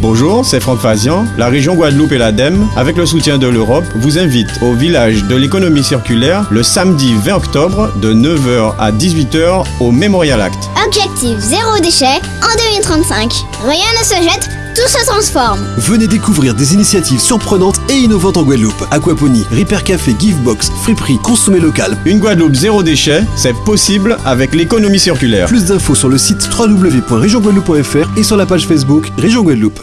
Bonjour, c'est Franck Fazian. La région Guadeloupe et l'ADEME, avec le soutien de l'Europe, vous invitent au village de l'économie circulaire le samedi 20 octobre de 9h à 18h au Memorial Act. Objectif zéro déchet en 2035. Rien ne se jette, tout se transforme. Venez découvrir des initiatives surprenantes et innovantes en Guadeloupe. Aquaponie, Repair Café, Givebox, Friperie, Consommer local. Une Guadeloupe zéro déchet, c'est possible avec l'économie circulaire. Plus d'infos sur le site www.regionguadeloupe.fr et sur la page Facebook Région Guadeloupe.